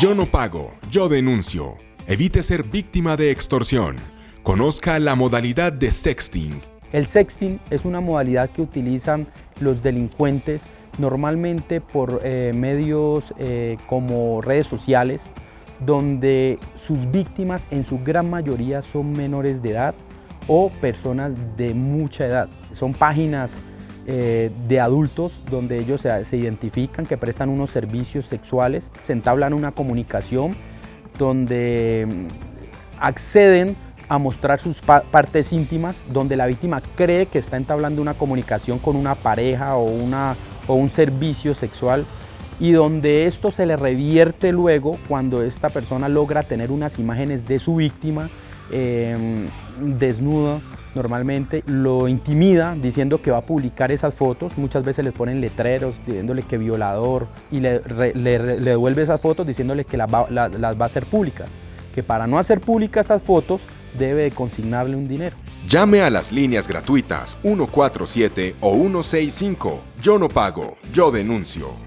Yo no pago, yo denuncio. Evite ser víctima de extorsión. Conozca la modalidad de sexting. El sexting es una modalidad que utilizan los delincuentes normalmente por eh, medios eh, como redes sociales, donde sus víctimas en su gran mayoría son menores de edad o personas de mucha edad. Son páginas eh, de adultos donde ellos se, identifican que prestan unos servicios sexuales, se entablan una comunicación donde mm, acceden a mostrar sus partes íntimas, donde la víctima cree que está entablando una comunicación con una pareja o, una, o un servicio sexual y donde esto se le revierte luego cuando esta persona logra tener unas imágenes de su víctima eh, desnuda normalmente, lo intimida diciendo que va a publicar esas fotos, muchas veces le ponen letreros diciéndole que violador y le, devuelve esas fotos diciéndole que las va, a hacer públicas, que para no hacer públicas estas fotos debe de consignarle un dinero. Llame a las líneas gratuitas 147 o 165. Yo no pago, yo denuncio.